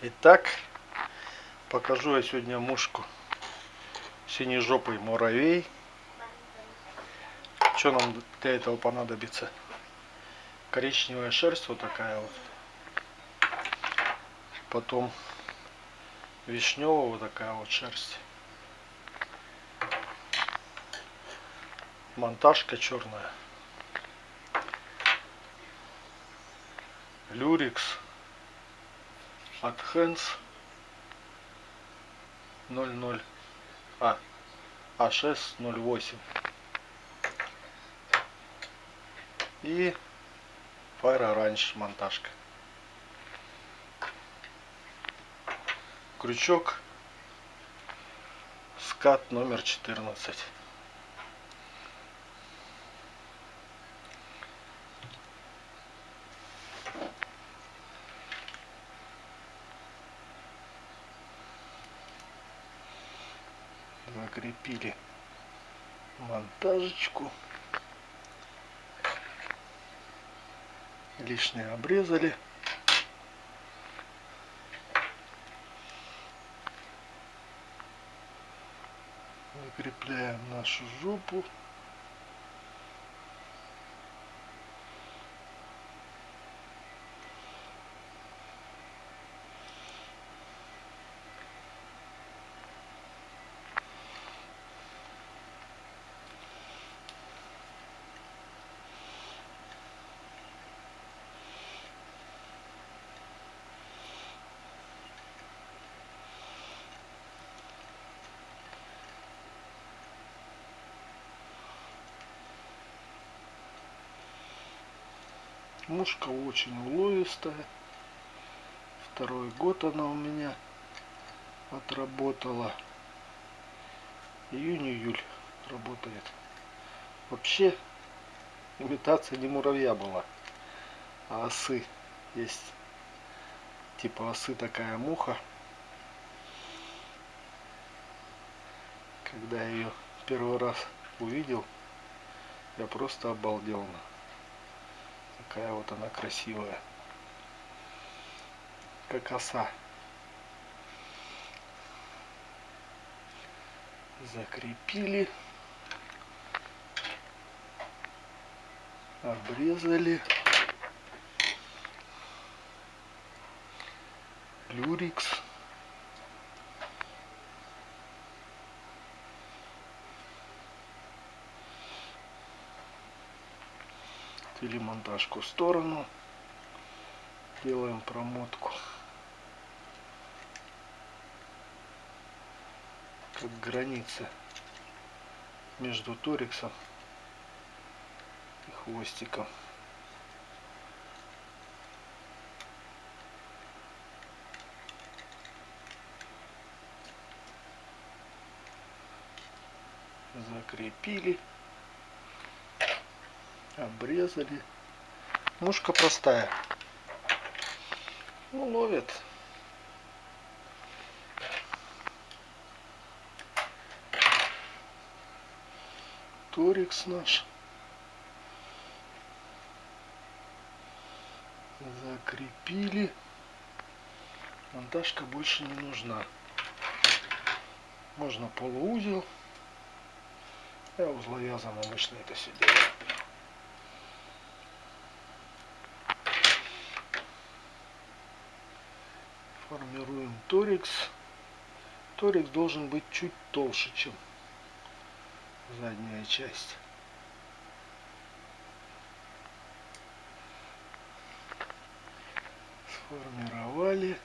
Итак, покажу я сегодня мушку синежопый муравей. Что нам для этого понадобится? Коричневая шерсть вот такая вот. Потом вишневая вот такая вот шерсть. Монтажка черная. Люрикс от Хэнс 00 а А608 и Fire Orange монтажка крючок. Скат номер 14 закрепили монтажечку. Лишнее обрезали закрепляем нашу жопу Мушка очень уловистая. Второй год она у меня отработала. Июнь-июль работает. Вообще имитация не муравья была, а осы. Есть типа осы такая муха. Когда я ее первый раз увидел, я просто обалдел. Какая вот она красивая. Как оса. Закрепили. Обрезали. Люрикс. Отвели монтажку в сторону. Делаем промотку. Как граница между ториксом и хвостиком. Закрепили обрезали. Мушка простая. Ну, ловит. Торикс наш. Закрепили. Монтажка больше не нужна. Можно полуузел. Я узловязом обычно это все делаю. Формируем торикс. Торикс должен быть чуть толще, чем задняя часть. Сформировали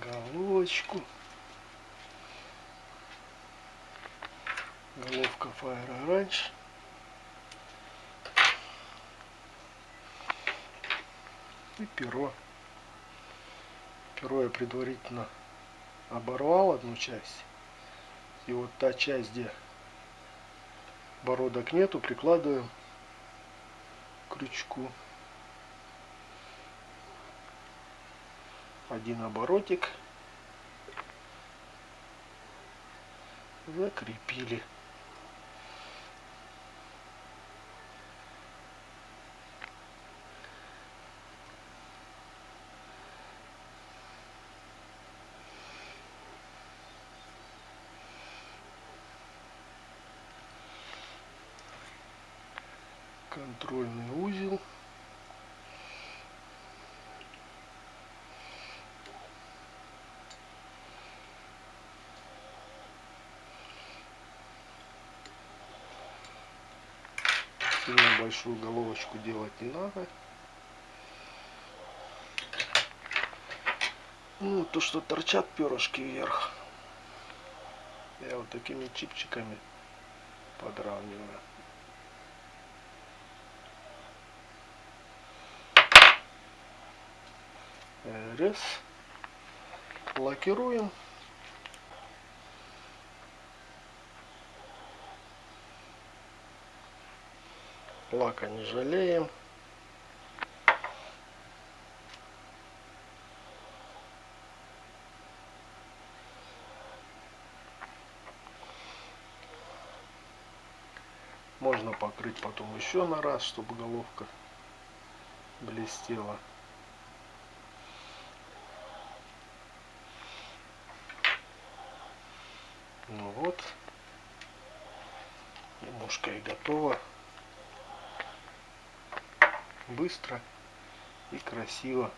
головочку. Головка Fire Orange. И перо. Перо я предварительно оборвал одну часть. И вот та часть, где бородок нету, прикладываем крючку. один оборотик закрепили контрольный узел. Сильно большую головочку делать не надо. Ну то что торчат перышки вверх я вот такими чипчиками подравниваю Раз. Лакируем. Лака не жалеем. Можно покрыть потом еще на раз, чтобы головка блестела. Ну вот, немножко и готово. Быстро и красиво.